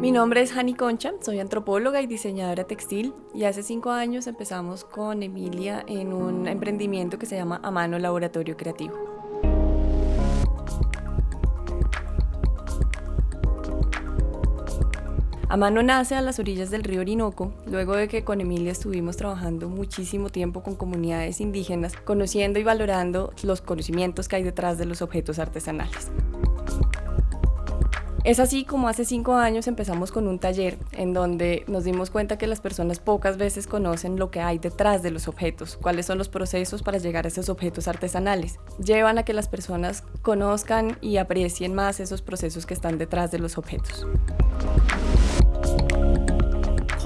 Mi nombre es Hani Concha, soy antropóloga y diseñadora textil y hace cinco años empezamos con Emilia en un emprendimiento que se llama Amano Laboratorio Creativo. Amano nace a las orillas del río Orinoco, luego de que con Emilia estuvimos trabajando muchísimo tiempo con comunidades indígenas, conociendo y valorando los conocimientos que hay detrás de los objetos artesanales. Es así como hace cinco años empezamos con un taller en donde nos dimos cuenta que las personas pocas veces conocen lo que hay detrás de los objetos, cuáles son los procesos para llegar a esos objetos artesanales. Llevan a que las personas conozcan y aprecien más esos procesos que están detrás de los objetos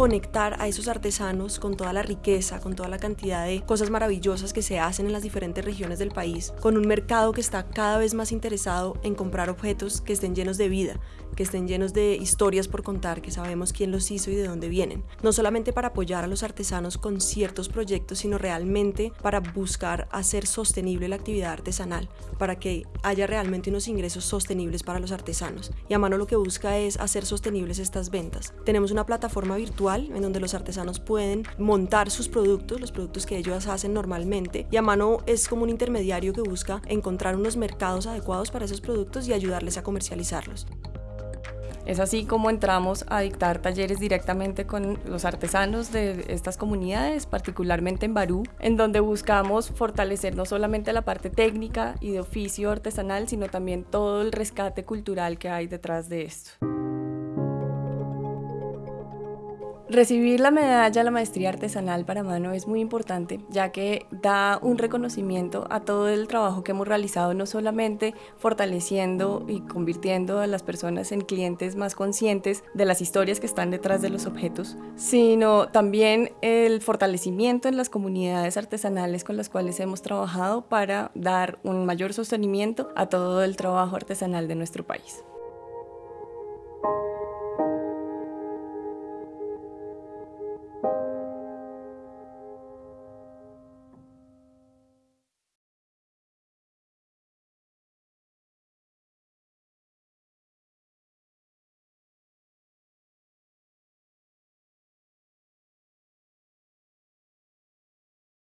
conectar a esos artesanos con toda la riqueza, con toda la cantidad de cosas maravillosas que se hacen en las diferentes regiones del país, con un mercado que está cada vez más interesado en comprar objetos que estén llenos de vida, que estén llenos de historias por contar, que sabemos quién los hizo y de dónde vienen. No solamente para apoyar a los artesanos con ciertos proyectos, sino realmente para buscar hacer sostenible la actividad artesanal, para que haya realmente unos ingresos sostenibles para los artesanos. Y a mano lo que busca es hacer sostenibles estas ventas. Tenemos una plataforma virtual en donde los artesanos pueden montar sus productos, los productos que ellos hacen normalmente, y a mano es como un intermediario que busca encontrar unos mercados adecuados para esos productos y ayudarles a comercializarlos. Es así como entramos a dictar talleres directamente con los artesanos de estas comunidades, particularmente en Barú, en donde buscamos fortalecer no solamente la parte técnica y de oficio artesanal, sino también todo el rescate cultural que hay detrás de esto. Recibir la medalla de la maestría artesanal para mano es muy importante, ya que da un reconocimiento a todo el trabajo que hemos realizado, no solamente fortaleciendo y convirtiendo a las personas en clientes más conscientes de las historias que están detrás de los objetos, sino también el fortalecimiento en las comunidades artesanales con las cuales hemos trabajado para dar un mayor sostenimiento a todo el trabajo artesanal de nuestro país.